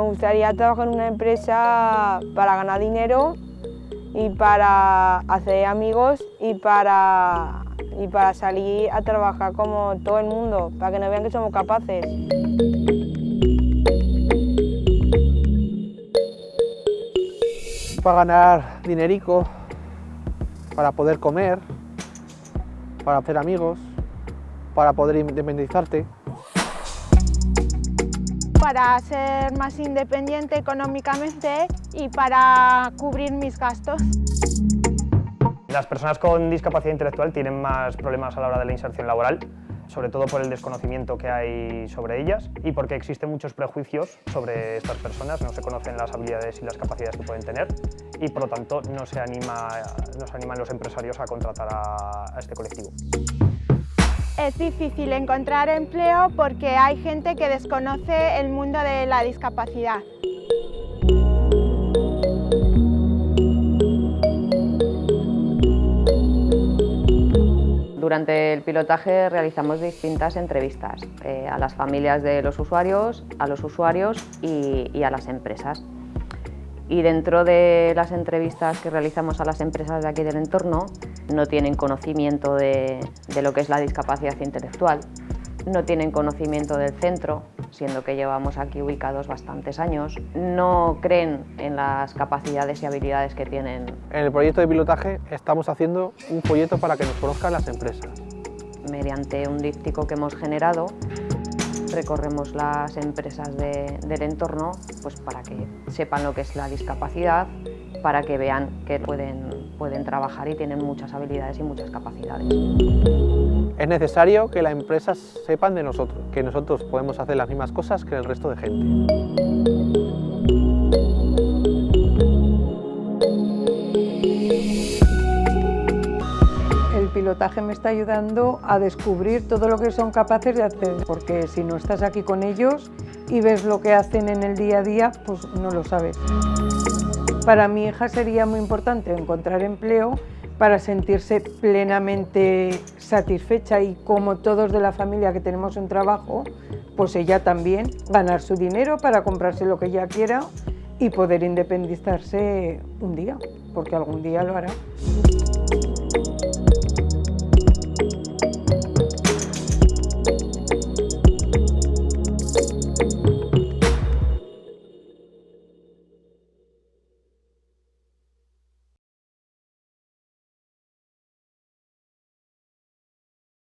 gustaría trabajar en una empresa para ganar dinero y para hacer amigos y para, y para salir a trabajar como todo el mundo, para que nos vean que somos capaces. Para ganar dinerico, para poder comer, para hacer amigos, para poder independizarte. Para ser más independiente económicamente y para cubrir mis gastos. Las personas con discapacidad intelectual tienen más problemas a la hora de la inserción laboral, sobre todo por el desconocimiento que hay sobre ellas y porque existen muchos prejuicios sobre estas personas, no se conocen las habilidades y las capacidades que pueden tener y por lo tanto no se, anima, no se animan los empresarios a contratar a, a este colectivo. Es difícil encontrar empleo porque hay gente que desconoce el mundo de la discapacidad. Durante el pilotaje realizamos distintas entrevistas eh, a las familias de los usuarios, a los usuarios y, y, a las empresas. Y dentro de las entrevistas que realizamos a las empresas de aquí del entorno, no tienen conocimiento de, de lo que es la discapacidad intelectual, no tienen conocimiento del centro, siendo que llevamos aquí ubicados bastantes años, no creen en las capacidades y habilidades que tienen. En el proyecto de pilotaje estamos haciendo un folleto para que nos conozcan las empresas. Mediante un díptico que hemos generado, recorremos las empresas de, del entorno pues para que sepan lo que es la discapacidad, para que vean que pueden, pueden trabajar y tienen muchas habilidades y muchas capacidades. Es necesario que las empresas sepan de nosotros, que nosotros podemos hacer las mismas cosas que el resto de gente. Pilotaje me está ayudando a descubrir todo lo que son capaces de hacer, porque si no estás aquí con ellos y ves lo que hacen en el día a día, pues no lo sabes. Para mi hija sería muy importante encontrar empleo para sentirse plenamente satisfecha y como todos de la familia que tenemos un trabajo, pues ella también ganar su dinero para comprarse lo que ella quiera y poder independizarse un día, porque algún día lo hará.